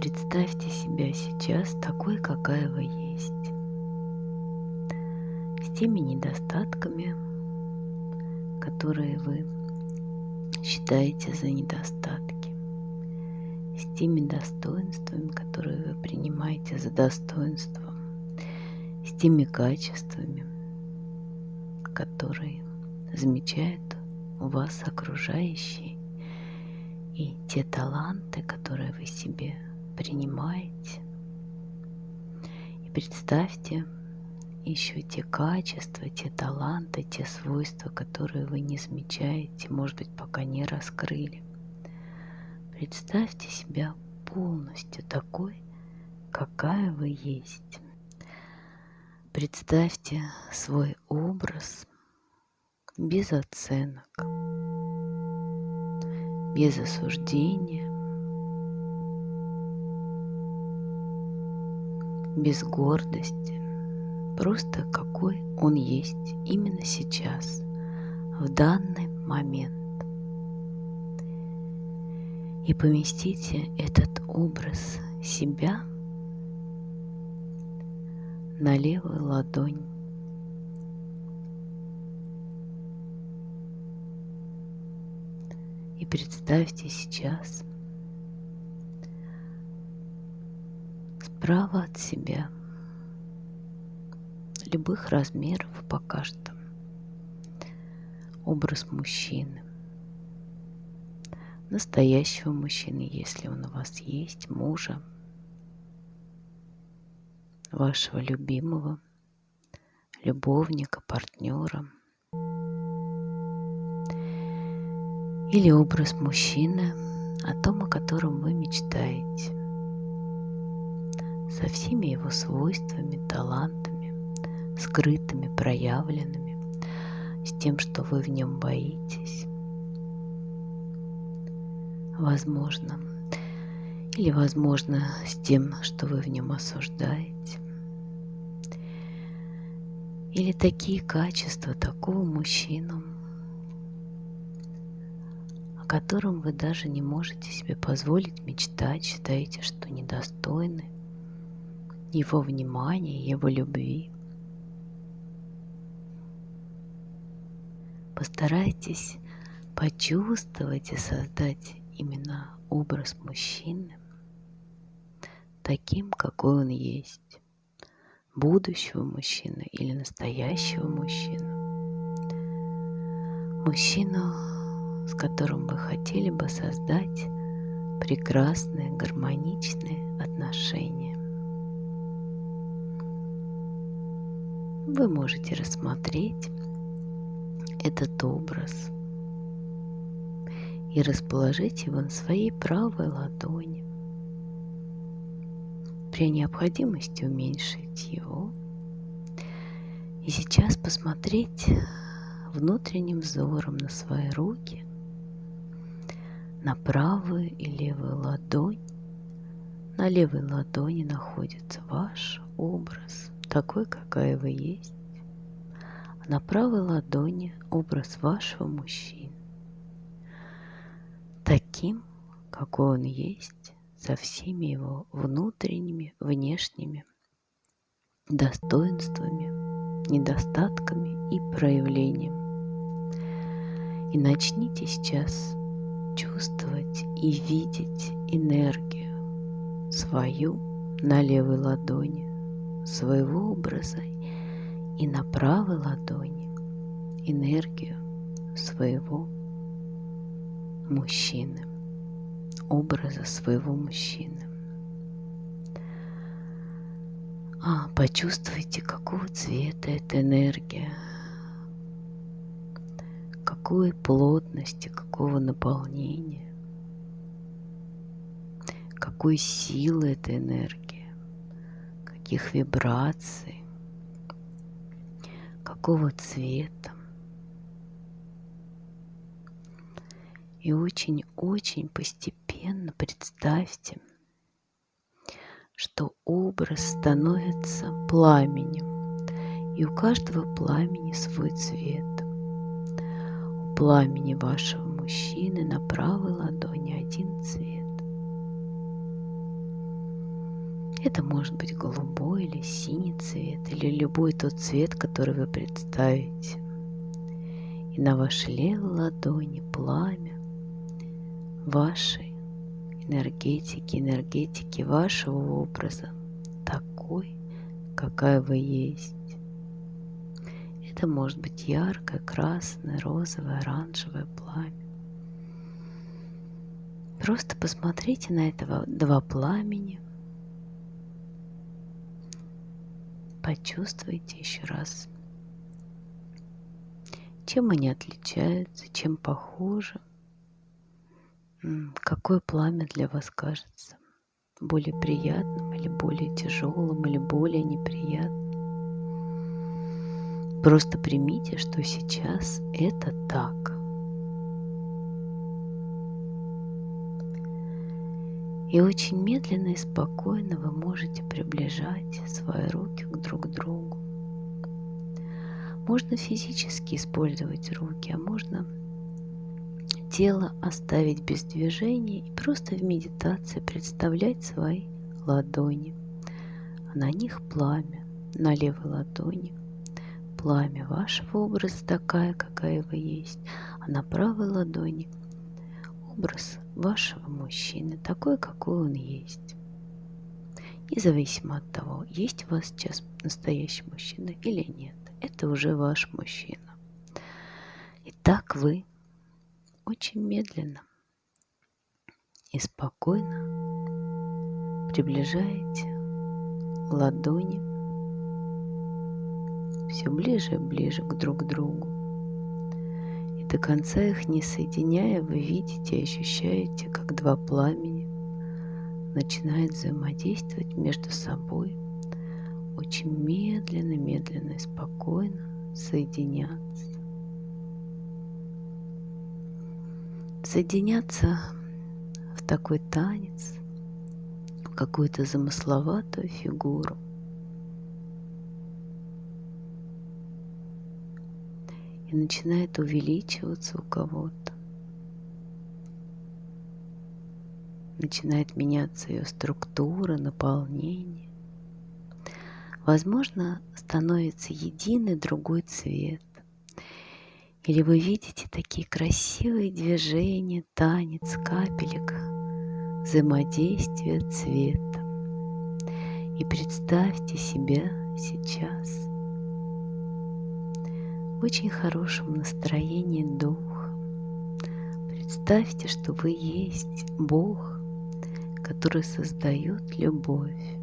Представьте себя сейчас такой, какая вы есть. С теми недостатками, которые вы считаете за недостатки. С теми достоинствами, которые вы принимаете за достоинство. С теми качествами, которые замечают у вас окружающие. И те таланты, которые вы себе принимаете. И представьте еще те качества, те таланты, те свойства, которые вы не замечаете, может быть, пока не раскрыли. Представьте себя полностью такой, какая вы есть. Представьте свой образ без оценок, без осуждения, без гордости, просто какой он есть именно сейчас, в данный момент. И поместите этот образ себя на левую ладонь. И представьте сейчас справа от себя любых размеров пока что образ мужчины. Настоящего мужчины, если он у вас есть, мужа, вашего любимого, любовника, партнера. Или образ мужчины, о том, о котором вы мечтаете, со всеми его свойствами, талантами, скрытыми, проявленными, с тем, что вы в нем боитесь, возможно, или, возможно, с тем, что вы в нем осуждаете. Или такие качества такого мужчину, о котором вы даже не можете себе позволить мечтать, считаете, что недостойны его внимания, его любви. Постарайтесь почувствовать и создать именно образ мужчины таким, какой он есть, будущего мужчины или настоящего мужчину. Мужчину, с которым вы хотели бы создать прекрасные, гармоничные отношения. Вы можете рассмотреть этот образ – и расположить его на своей правой ладони. При необходимости уменьшить его. И сейчас посмотреть внутренним взором на свои руки, на правую и левую ладонь. На левой ладони находится ваш образ, такой, какая вы есть. На правой ладони образ вашего мужчины таким, какой он есть, со всеми его внутренними, внешними достоинствами, недостатками и проявлениями. И начните сейчас чувствовать и видеть энергию свою на левой ладони, своего образа и на правой ладони энергию своего мужчины, образа своего мужчины. А, почувствуйте, какого цвета эта энергия, какой плотности, какого наполнения, какой силы эта энергия, каких вибраций, какого цвета. И очень-очень постепенно представьте, что образ становится пламенем, и у каждого пламени свой цвет. У пламени вашего мужчины на правой ладони один цвет. Это может быть голубой или синий цвет, или любой тот цвет, который вы представите. И на вашей левой ладони пламя вашей энергетики, энергетики вашего образа, такой, какая вы есть. Это может быть яркое, красное, розовое, оранжевое пламя. Просто посмотрите на этого два пламени. Почувствуйте еще раз, чем они отличаются, чем похожи. Какое пламя для вас кажется более приятным или более тяжелым или более неприятным? Просто примите, что сейчас это так. И очень медленно и спокойно вы можете приближать свои руки к друг другу. Можно физически использовать руки, а можно тело оставить без движения и просто в медитации представлять свои ладони. А на них пламя, на левой ладони пламя вашего образа такая, какая вы есть, а на правой ладони образ вашего мужчины, такой, какой он есть. Независимо от того, есть у вас сейчас настоящий мужчина или нет, это уже ваш мужчина. И так вы очень медленно и спокойно приближаете ладони все ближе и ближе к друг другу. До конца их не соединяя, вы видите и ощущаете, как два пламени начинают взаимодействовать между собой, очень медленно, медленно и спокойно соединяться. Соединяться в такой танец, в какую-то замысловатую фигуру – и начинает увеличиваться у кого-то. Начинает меняться ее структура, наполнение. Возможно, становится единый другой цвет. Или вы видите такие красивые движения, танец капелек, взаимодействие цвета. И представьте себя сейчас – в очень хорошем настроении духа. Представьте, что вы есть Бог, который создает любовь.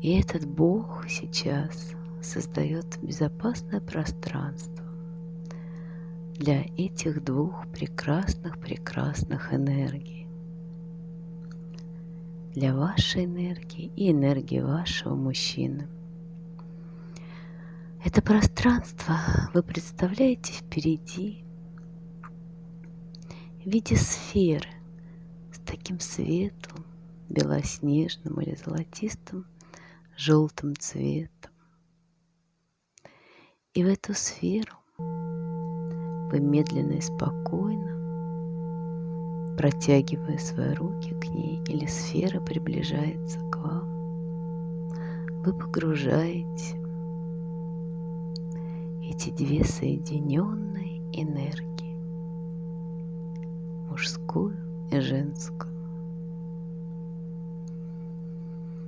И этот Бог сейчас создает безопасное пространство для этих двух прекрасных-прекрасных энергий. Для вашей энергии и энергии вашего мужчины – это пространство вы представляете впереди в виде сферы с таким светлым, белоснежным или золотистым, желтым цветом. И в эту сферу вы медленно и спокойно, протягивая свои руки к ней, или сфера приближается к вам, вы погружаете эти две соединенные энергии, мужскую и женскую.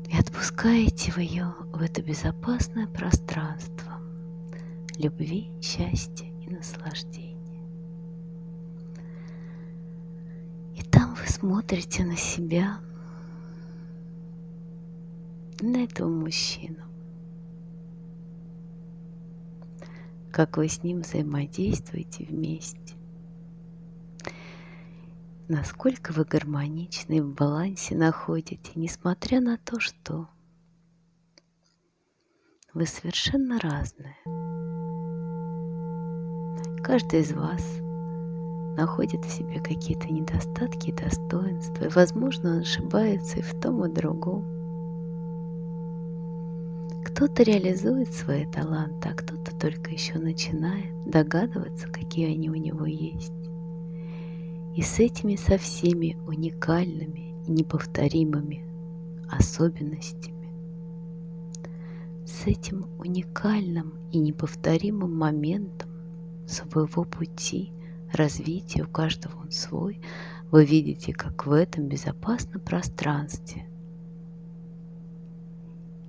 И отпускаете в ее, в это безопасное пространство любви, счастья и наслаждения. И там вы смотрите на себя, на этого мужчину, как вы с ним взаимодействуете вместе. Насколько вы гармоничны в балансе находите, несмотря на то, что вы совершенно разные. Каждый из вас находит в себе какие-то недостатки и достоинства, и, возможно, он ошибается и в том, и в другом. Кто-то реализует свои таланты, а кто-то только еще начинает догадываться, какие они у него есть. И с этими со всеми уникальными неповторимыми особенностями. С этим уникальным и неповторимым моментом своего пути развития, у каждого он свой, вы видите, как в этом безопасном пространстве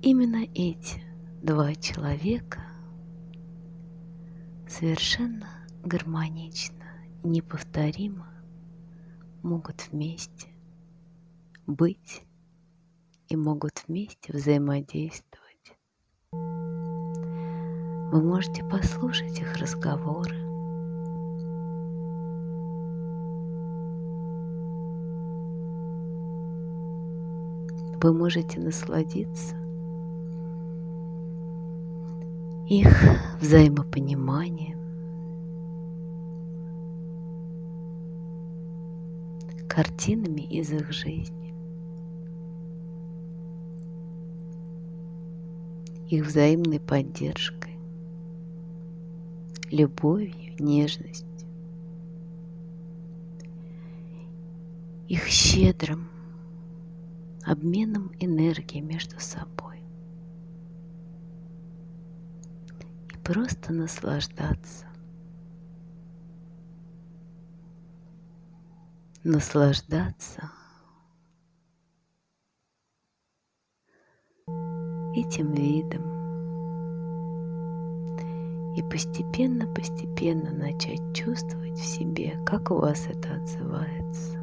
именно эти два человека совершенно гармонично, неповторимо могут вместе быть и могут вместе взаимодействовать. Вы можете послушать их разговоры, вы можете насладиться их взаимопониманием, картинами из их жизни, их взаимной поддержкой, любовью, нежностью, их щедрым обменом энергии между собой. И просто наслаждаться. Наслаждаться этим видом. И постепенно-постепенно начать чувствовать в себе, как у вас это отзывается.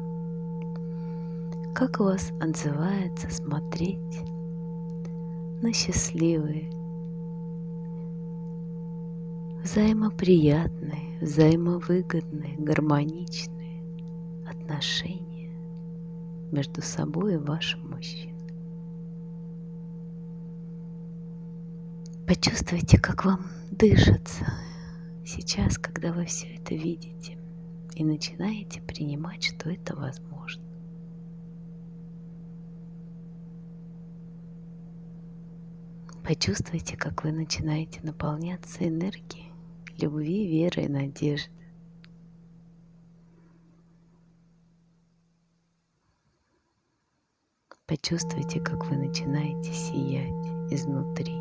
Как у вас отзывается смотреть на счастливые, взаимоприятные, взаимовыгодные, гармоничные отношения между собой и вашим мужчиной. Почувствуйте, как вам дышится сейчас, когда вы все это видите и начинаете принимать, что это возможно. Почувствуйте, как вы начинаете наполняться энергией любви, веры и надежды. Почувствуйте, как вы начинаете сиять изнутри.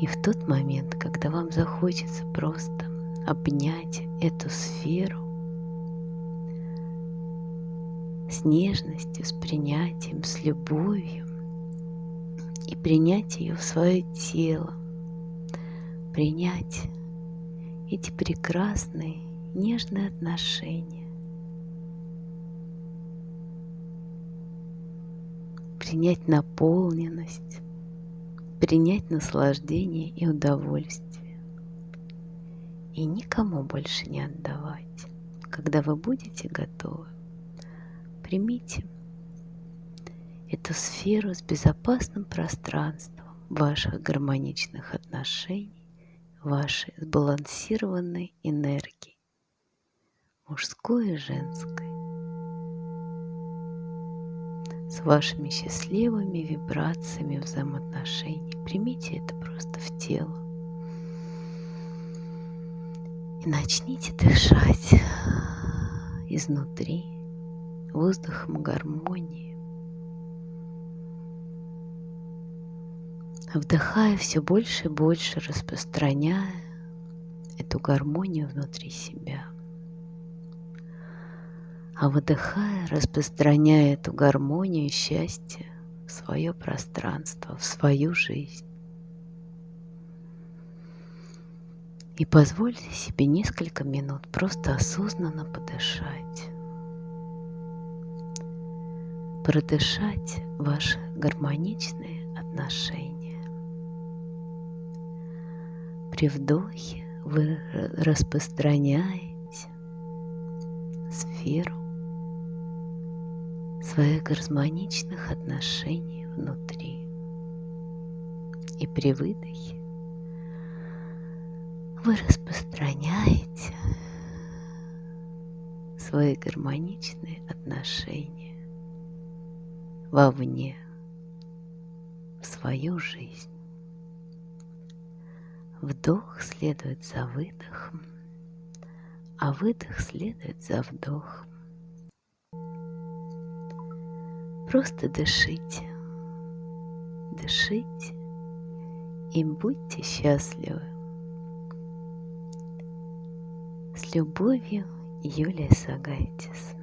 И в тот момент, когда вам захочется просто обнять эту сферу, с нежностью, с принятием, с любовью и принять ее в свое тело, принять эти прекрасные нежные отношения, принять наполненность, принять наслаждение и удовольствие. И никому больше не отдавать, когда вы будете готовы примите эту сферу с безопасным пространством ваших гармоничных отношений, вашей сбалансированной энергии, мужской и женской, с вашими счастливыми вибрациями взаимоотношений. Примите это просто в тело. И начните дышать изнутри воздухом гармонии. Вдыхая все больше и больше, распространяя эту гармонию внутри себя. А выдыхая, распространяя эту гармонию и счастье в свое пространство, в свою жизнь. И позвольте себе несколько минут просто осознанно подышать продышать ваши гармоничные отношения. При вдохе вы распространяете сферу своих гармоничных отношений внутри. И при выдохе вы распространяете свои гармоничные отношения вовне, в свою жизнь. Вдох следует за выдохом, а выдох следует за вдохом. Просто дышите, дышите и будьте счастливы. С любовью, Юлия Сагайтис.